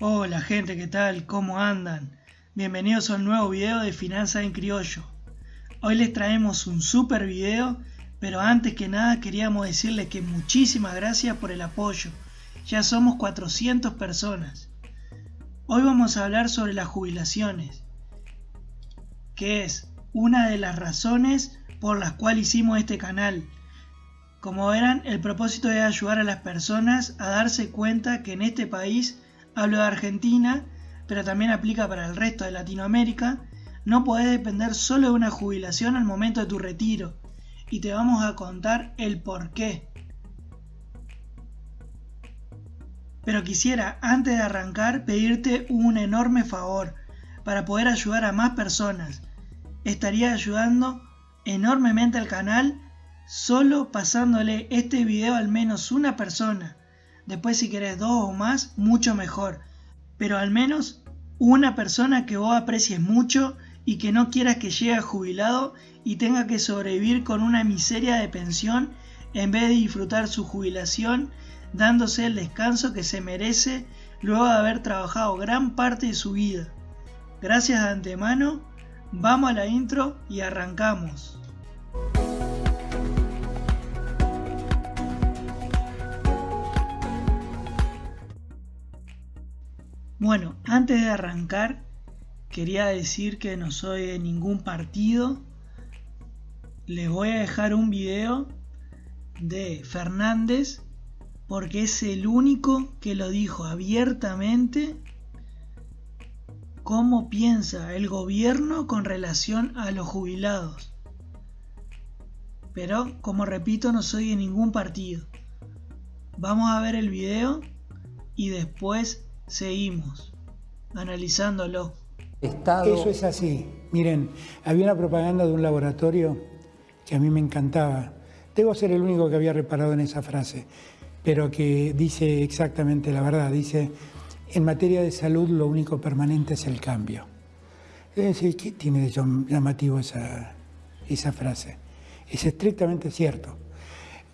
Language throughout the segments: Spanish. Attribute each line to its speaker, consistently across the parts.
Speaker 1: Hola gente, ¿qué tal? ¿Cómo andan? Bienvenidos a un nuevo video de Finanzas en Criollo. Hoy les traemos un super video, pero antes que nada queríamos decirles que muchísimas gracias por el apoyo. Ya somos 400 personas. Hoy vamos a hablar sobre las jubilaciones, que es una de las razones por las cuales hicimos este canal. Como verán, el propósito es ayudar a las personas a darse cuenta que en este país, hablo de Argentina, pero también aplica para el resto de Latinoamérica, no podés depender solo de una jubilación al momento de tu retiro, y te vamos a contar el por qué. Pero quisiera, antes de arrancar, pedirte un enorme favor para poder ayudar a más personas. Estaría ayudando enormemente al canal solo pasándole este video al menos una persona. Después si querés dos o más, mucho mejor. Pero al menos una persona que vos aprecies mucho y que no quieras que llegue jubilado y tenga que sobrevivir con una miseria de pensión en vez de disfrutar su jubilación dándose el descanso que se merece luego de haber trabajado gran parte de su vida. Gracias de antemano, vamos a la intro y arrancamos. Bueno, antes de arrancar, quería decir que no soy de ningún partido. Les voy a dejar un video de Fernández porque es el único que lo dijo abiertamente cómo piensa el gobierno con relación a los jubilados. Pero, como repito, no soy de ningún partido. Vamos a ver el video y después Seguimos analizándolo.
Speaker 2: Eso es así. Miren, había una propaganda de un laboratorio que a mí me encantaba. Debo ser el único que había reparado en esa frase, pero que dice exactamente la verdad. Dice, en materia de salud lo único permanente es el cambio. Es decir, ¿qué tiene de llamativo esa, esa frase? Es estrictamente cierto.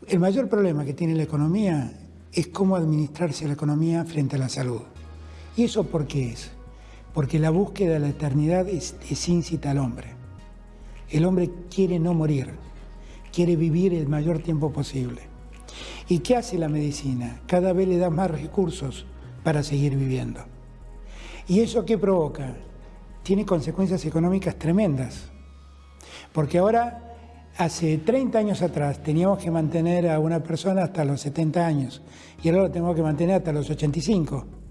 Speaker 2: El mayor problema que tiene la economía es cómo administrarse la economía frente a la salud. ¿Y eso por qué es? Porque la búsqueda de la eternidad es, incita al hombre. El hombre quiere no morir, quiere vivir el mayor tiempo posible. ¿Y qué hace la medicina? Cada vez le da más recursos para seguir viviendo. ¿Y eso qué provoca? Tiene consecuencias económicas tremendas. Porque ahora, hace 30 años atrás, teníamos que mantener a una persona hasta los 70 años y ahora lo tenemos que mantener hasta los 85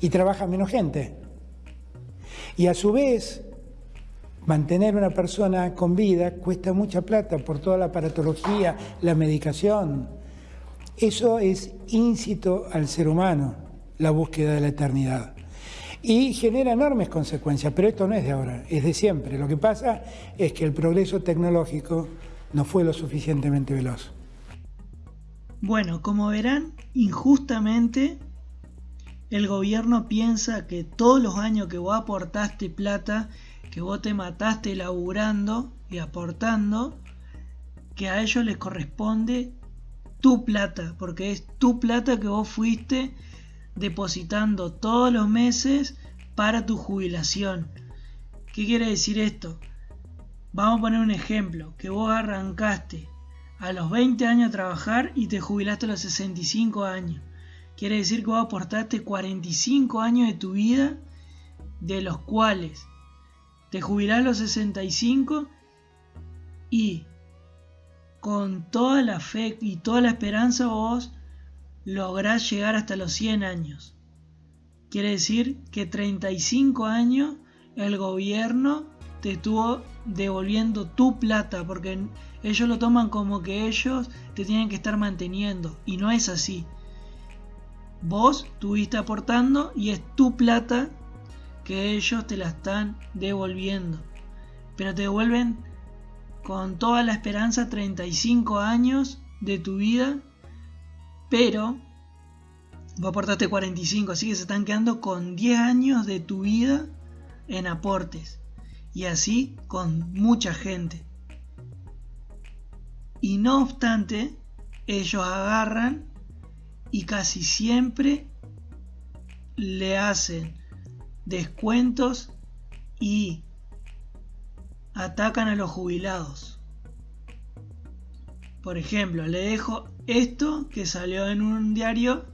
Speaker 2: y trabaja menos gente. Y a su vez, mantener una persona con vida cuesta mucha plata por toda la aparatología, la medicación. Eso es íncito al ser humano, la búsqueda de la eternidad. Y genera enormes consecuencias, pero esto no es de ahora, es de siempre. Lo que pasa es que el progreso tecnológico no fue lo suficientemente veloz.
Speaker 1: Bueno, como verán, injustamente el gobierno piensa que todos los años que vos aportaste plata, que vos te mataste laburando y aportando, que a ellos les corresponde tu plata, porque es tu plata que vos fuiste depositando todos los meses para tu jubilación. ¿Qué quiere decir esto? Vamos a poner un ejemplo, que vos arrancaste a los 20 años a trabajar y te jubilaste a los 65 años. Quiere decir que vos aportaste 45 años de tu vida, de los cuales te jubilás a los 65 y con toda la fe y toda la esperanza vos lográs llegar hasta los 100 años. Quiere decir que 35 años el gobierno te estuvo devolviendo tu plata porque ellos lo toman como que ellos te tienen que estar manteniendo y no es así. Vos estuviste aportando y es tu plata que ellos te la están devolviendo. Pero te devuelven con toda la esperanza 35 años de tu vida. Pero vos aportaste 45, así que se están quedando con 10 años de tu vida en aportes. Y así con mucha gente. Y no obstante, ellos agarran y casi siempre le hacen descuentos y atacan a los jubilados. Por ejemplo, le dejo esto que salió en un diario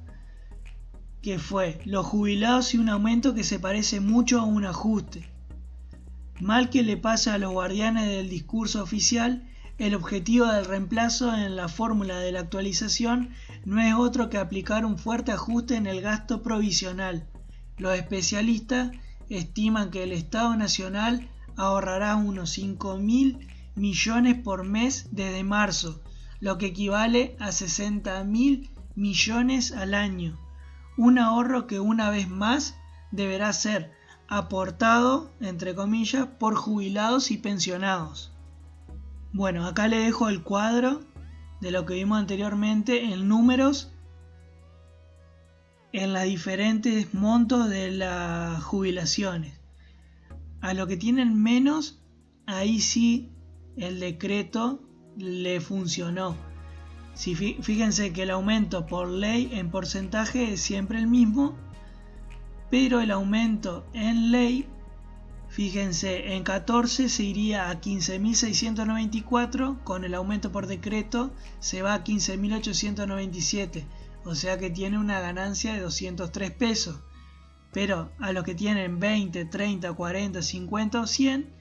Speaker 1: que fue los jubilados y un aumento que se parece mucho a un ajuste. Mal que le pasa a los guardianes del discurso oficial, el objetivo del reemplazo en la fórmula de la actualización no es otro que aplicar un fuerte ajuste en el gasto provisional. Los especialistas estiman que el Estado Nacional ahorrará unos 5 mil millones por mes desde marzo, lo que equivale a 60 mil millones al año. Un ahorro que una vez más deberá ser aportado, entre comillas, por jubilados y pensionados. Bueno, acá le dejo el cuadro de lo que vimos anteriormente en números en los diferentes montos de las jubilaciones. A lo que tienen menos, ahí sí el decreto le funcionó. Si fíjense que el aumento por ley en porcentaje es siempre el mismo, pero el aumento en ley, fíjense, en 14 se iría a 15.694, con el aumento por decreto se va a 15.897, o sea que tiene una ganancia de 203 pesos. Pero a los que tienen 20, 30, 40, 50 o 100,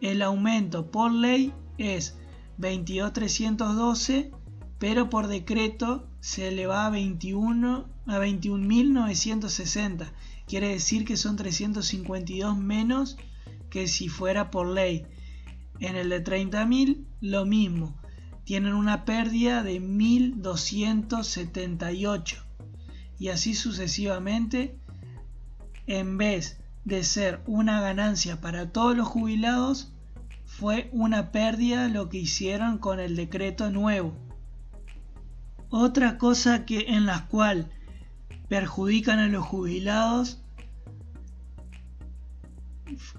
Speaker 1: el aumento por ley es 22.312, pero por decreto se le va a 21 a 21.960 quiere decir que son 352 menos que si fuera por ley. En el de 30.000 lo mismo, tienen una pérdida de 1.278 y así sucesivamente en vez de ser una ganancia para todos los jubilados fue una pérdida lo que hicieron con el decreto nuevo. Otra cosa que en la cual perjudican a los jubilados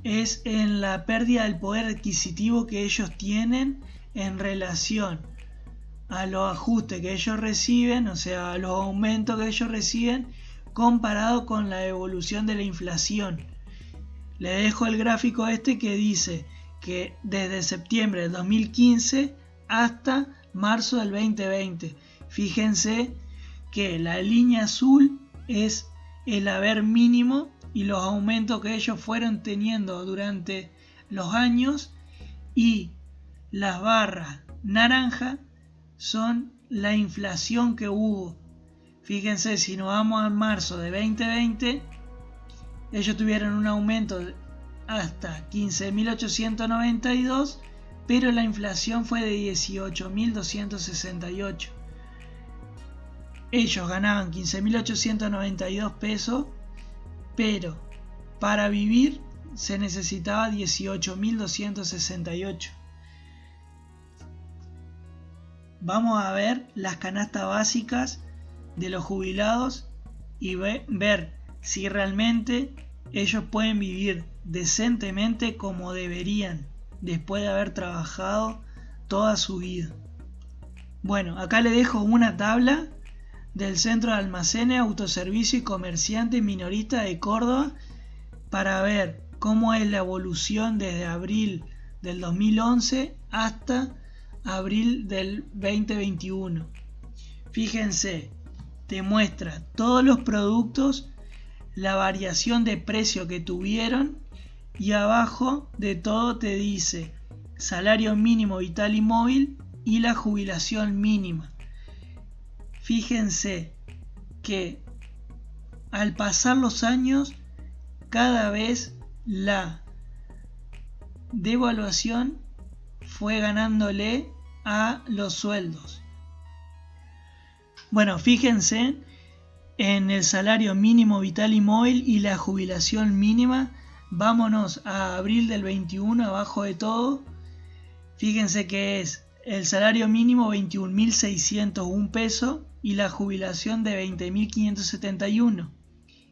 Speaker 1: es en la pérdida del poder adquisitivo que ellos tienen en relación a los ajustes que ellos reciben, o sea, a los aumentos que ellos reciben comparado con la evolución de la inflación. Le dejo el gráfico este que dice que desde septiembre del 2015 hasta marzo del 2020. Fíjense que la línea azul es el haber mínimo y los aumentos que ellos fueron teniendo durante los años y las barras naranja son la inflación que hubo. Fíjense, si nos vamos a marzo de 2020, ellos tuvieron un aumento hasta 15.892, pero la inflación fue de 18.268 ellos ganaban 15.892 pesos, pero para vivir se necesitaba 18.268. Vamos a ver las canastas básicas de los jubilados y ver si realmente ellos pueden vivir decentemente como deberían después de haber trabajado toda su vida. Bueno, acá le dejo una tabla del Centro de Almacenes, Autoservicio y Comerciante Minorista de Córdoba para ver cómo es la evolución desde abril del 2011 hasta abril del 2021. Fíjense, te muestra todos los productos, la variación de precio que tuvieron y abajo de todo te dice salario mínimo vital y móvil y la jubilación mínima. Fíjense que al pasar los años, cada vez la devaluación fue ganándole a los sueldos. Bueno, fíjense en el salario mínimo vital y móvil y la jubilación mínima. Vámonos a abril del 21 abajo de todo. Fíjense que es el salario mínimo 21.601 pesos y la jubilación de 20.571.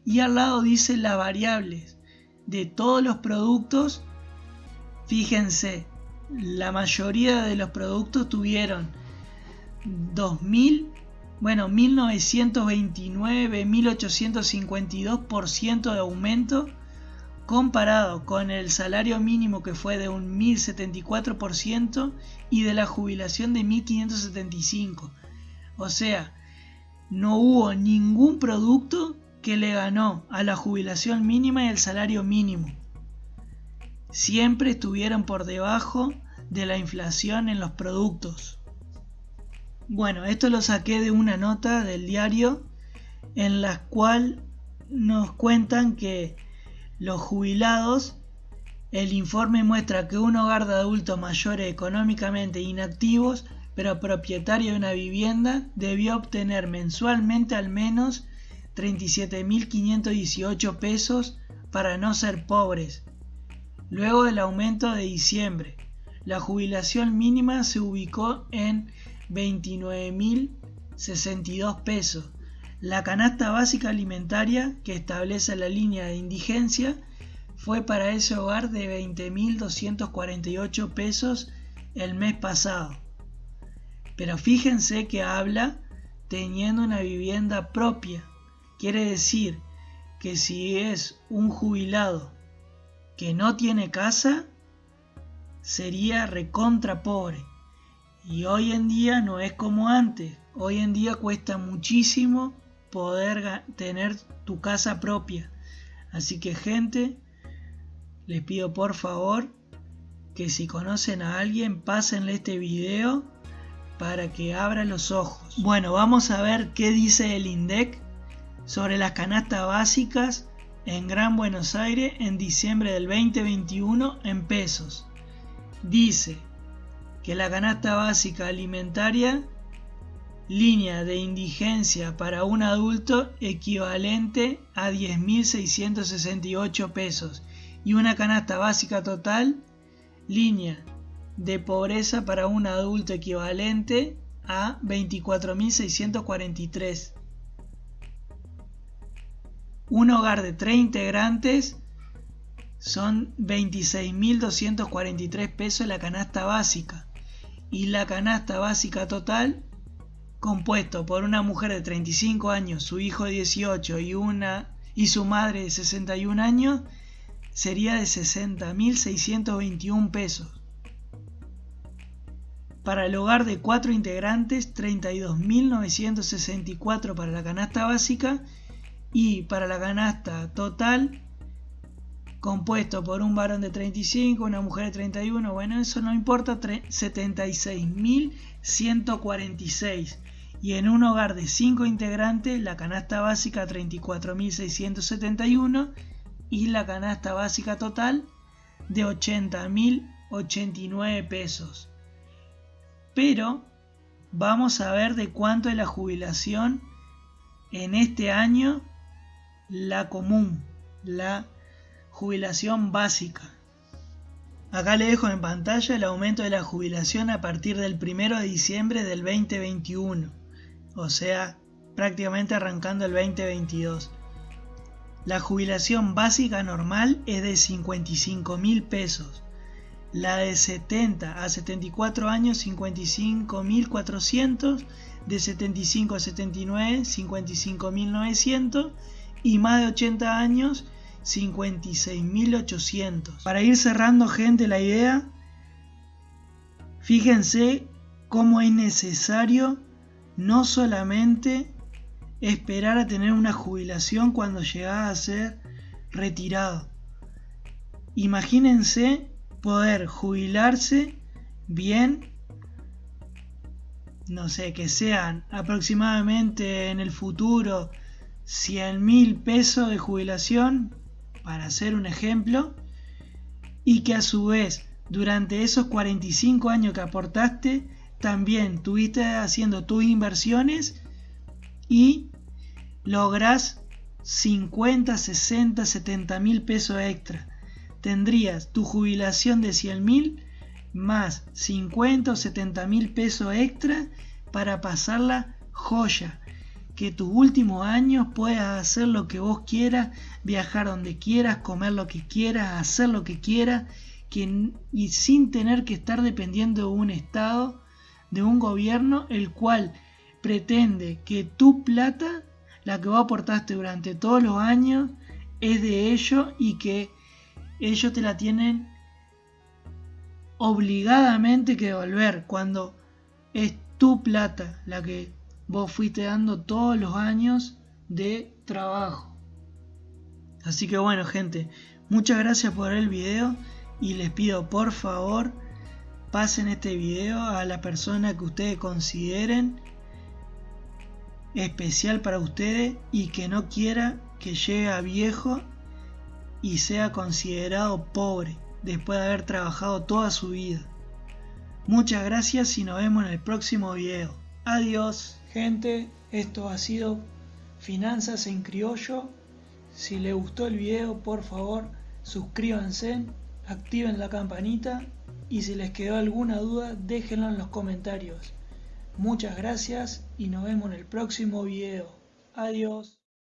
Speaker 1: Y al lado dice las variables de todos los productos. Fíjense, la mayoría de los productos tuvieron 2.000 Bueno, 1929, 1852% de aumento comparado con el salario mínimo que fue de un 1074% y de la jubilación de 1575. O sea, no hubo ningún producto que le ganó a la jubilación mínima y el salario mínimo. Siempre estuvieron por debajo de la inflación en los productos. Bueno, esto lo saqué de una nota del diario en la cual nos cuentan que los jubilados, el informe muestra que un hogar de adultos mayores económicamente inactivos, pero propietario de una vivienda, debió obtener mensualmente al menos 37.518 pesos para no ser pobres. Luego del aumento de diciembre, la jubilación mínima se ubicó en 29.062 pesos. La canasta básica alimentaria que establece la línea de indigencia fue para ese hogar de 20.248 pesos el mes pasado. Pero fíjense que habla teniendo una vivienda propia. Quiere decir que si es un jubilado que no tiene casa, sería recontra pobre. Y hoy en día no es como antes. Hoy en día cuesta muchísimo poder tener tu casa propia. Así que gente, les pido por favor que si conocen a alguien, pásenle este video para que abra los ojos. Bueno, vamos a ver qué dice el INDEC sobre las canastas básicas en Gran Buenos Aires en diciembre del 2021 en pesos. Dice, que la canasta básica alimentaria, línea de indigencia para un adulto equivalente a 10.668 pesos y una canasta básica total, línea de pobreza para un adulto equivalente a 24.643. Un hogar de 3 integrantes son 26.243 pesos la canasta básica y la canasta básica total compuesto por una mujer de 35 años, su hijo de 18 y, una, y su madre de 61 años sería de 60.621 pesos. Para el hogar de cuatro integrantes, 32.964 para la canasta básica y para la canasta total compuesto por un varón de 35, una mujer de 31, bueno, eso no importa, 76.146. Y en un hogar de 5 integrantes, la canasta básica 34.671 y la canasta básica total de 80.089 pesos. Pero vamos a ver de cuánto es la jubilación en este año, la común, la Jubilación básica. Acá le dejo en pantalla el aumento de la jubilación a partir del 1 de diciembre del 2021, o sea, prácticamente arrancando el 2022. La jubilación básica normal es de 55 mil pesos. La de 70 a 74 años 55.400, de 75 a 79 55.900 y más de 80 años 56.800. Para ir cerrando gente la idea, fíjense cómo es necesario no solamente esperar a tener una jubilación cuando llegás a ser retirado. Imagínense poder jubilarse bien, no sé, que sean aproximadamente en el futuro 100 mil pesos de jubilación para hacer un ejemplo, y que a su vez durante esos 45 años que aportaste, también tuviste haciendo tus inversiones y logras 50, 60, 70 mil pesos extra. Tendrías tu jubilación de 100 mil más 50 o 70 mil pesos extra para pasarla joya. Que tus últimos años puedas hacer lo que vos quieras, viajar donde quieras, comer lo que quieras, hacer lo que quieras, y sin tener que estar dependiendo de un Estado, de un gobierno, el cual pretende que tu plata, la que vos aportaste durante todos los años, es de ellos y que ellos te la tienen obligadamente que devolver cuando es tu plata la que vos fuiste dando todos los años de trabajo. Así que bueno gente, muchas gracias por el video y les pido por favor pasen este video a la persona que ustedes consideren especial para ustedes y que no quiera que llegue a viejo y sea considerado pobre después de haber trabajado toda su vida. Muchas gracias y nos vemos en el próximo video. Adiós, gente. Esto ha sido Finanzas en Criollo. Si les gustó el video, por favor, suscríbanse, activen la campanita y si les quedó alguna duda, déjenlo en los comentarios. Muchas gracias y nos vemos en el próximo video. Adiós.